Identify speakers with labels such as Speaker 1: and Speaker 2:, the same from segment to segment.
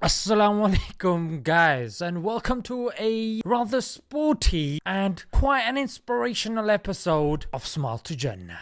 Speaker 1: Assalamu alaikum guys and welcome to a rather sporty and quite an inspirational episode of Smile to Jannah.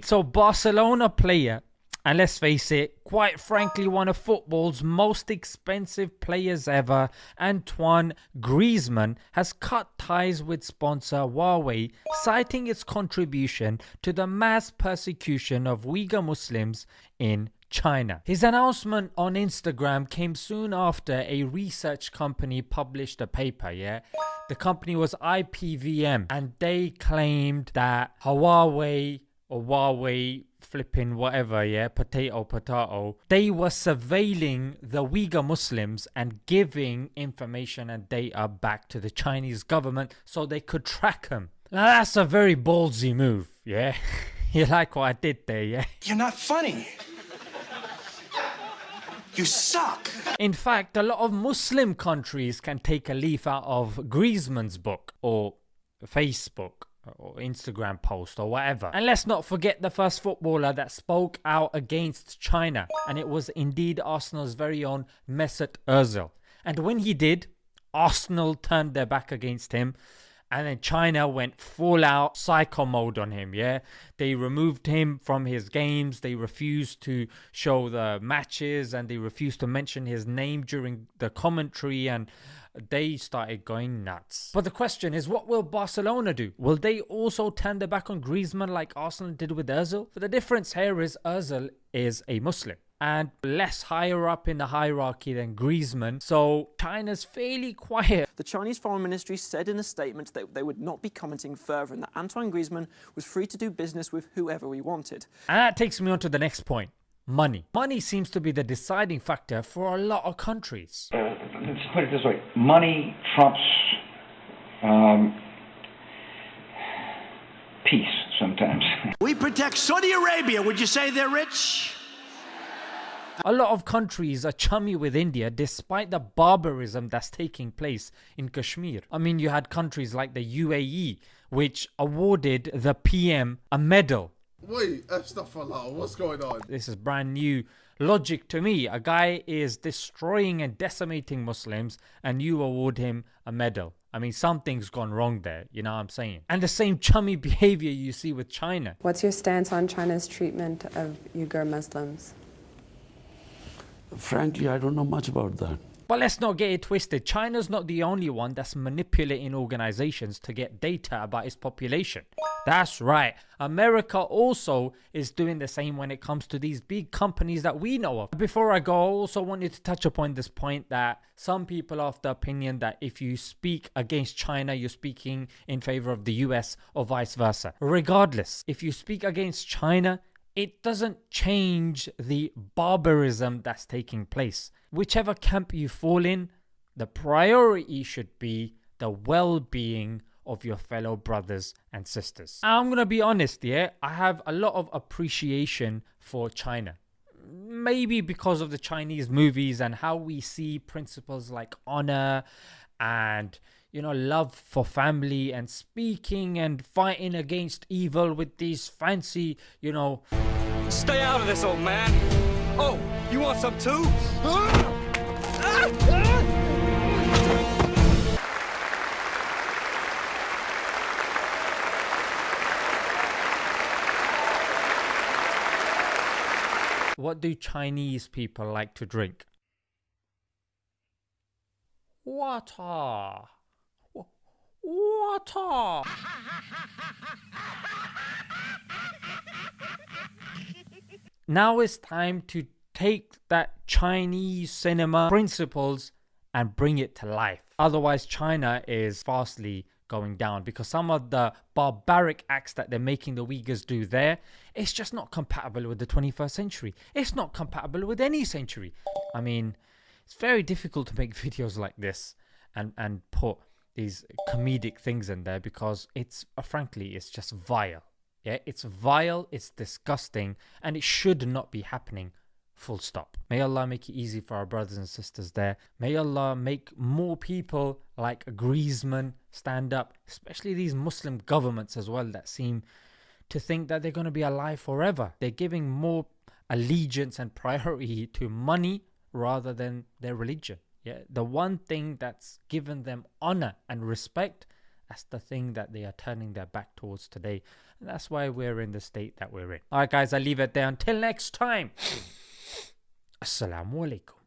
Speaker 1: So Barcelona player and let's face it, quite frankly, one of football's most expensive players ever, Antoine Griezmann, has cut ties with sponsor Huawei, citing its contribution to the mass persecution of Uyghur Muslims in China. His announcement on Instagram came soon after a research company published a paper, yeah? The company was IPVM and they claimed that Huawei or Huawei flipping whatever, yeah, potato, potato, they were surveilling the Uyghur Muslims and giving information and data back to the Chinese government so they could track them. Now that's a very ballsy move, yeah? you like what I did there, yeah?
Speaker 2: You're not funny. You suck.
Speaker 1: In fact, a lot of Muslim countries can take a leaf out of Griezmann's book or Facebook or Instagram post or whatever. And let's not forget the first footballer that spoke out against China, and it was indeed Arsenal's very own Mesut Ozil. And when he did, Arsenal turned their back against him. And then China went full out psycho mode on him. Yeah, they removed him from his games. They refused to show the matches, and they refused to mention his name during the commentary. And they started going nuts. But the question is, what will Barcelona do? Will they also turn their back on Griezmann like Arsenal did with Ozil? But the difference here is Ozil is a Muslim and less higher up in the hierarchy than Griezmann, so China's fairly quiet.
Speaker 3: The Chinese Foreign Ministry said in a statement that they would not be commenting further and that Antoine Griezmann was free to do business with whoever he wanted.
Speaker 1: And that takes me on to the next point money. Money seems to be the deciding factor for a lot of countries.
Speaker 4: Uh, let's put it this way money trumps um, peace sometimes.
Speaker 2: We protect Saudi Arabia. Would you say they're rich?
Speaker 1: A lot of countries are chummy with India despite the barbarism that's taking place in Kashmir. I mean, you had countries like the UAE, which awarded the PM a medal
Speaker 5: Wait, astaghfirullah, what's going on?
Speaker 1: This is brand new logic to me. A guy is destroying and decimating Muslims, and you award him a medal. I mean, something's gone wrong there, you know what I'm saying? And the same chummy behavior you see with China.
Speaker 6: What's your stance on China's treatment of Uyghur Muslims?
Speaker 7: Frankly, I don't know much about that.
Speaker 1: But let's not get it twisted. China's not the only one that's manipulating organizations to get data about its population. That's right. America also is doing the same when it comes to these big companies that we know of. Before I go, I also wanted to touch upon this point that some people are of the opinion that if you speak against China, you're speaking in favor of the US or vice versa. Regardless, if you speak against China, it doesn't change the barbarism that's taking place. Whichever camp you fall in, the priority should be the well being of your fellow brothers and sisters. I'm gonna be honest, yeah, I have a lot of appreciation for China. Maybe because of the Chinese movies and how we see principles like honor and you know, love for family and speaking and fighting against evil with these fancy, you know.
Speaker 8: Stay out of this, old man. Oh, you want some too? Ah! Ah!
Speaker 1: What do Chinese people like to drink? Water. Water. now it's time to take that Chinese cinema principles and bring it to life. Otherwise, China is fastly going down because some of the barbaric acts that they're making the Uyghurs do there, it's just not compatible with the 21st century. It's not compatible with any century. I mean, it's very difficult to make videos like this and, and put these comedic things in there because it's uh, frankly it's just vile yeah it's vile it's disgusting and it should not be happening full stop may allah make it easy for our brothers and sisters there may allah make more people like griezmann stand up especially these muslim governments as well that seem to think that they're going to be alive forever. They're giving more allegiance and priority to money rather than their religion. Yeah, the one thing that's given them honor and respect, that's the thing that they are turning their back towards today. And that's why we're in the state that we're in. All right, guys, I leave it there. Until next time. Assalamu alaikum.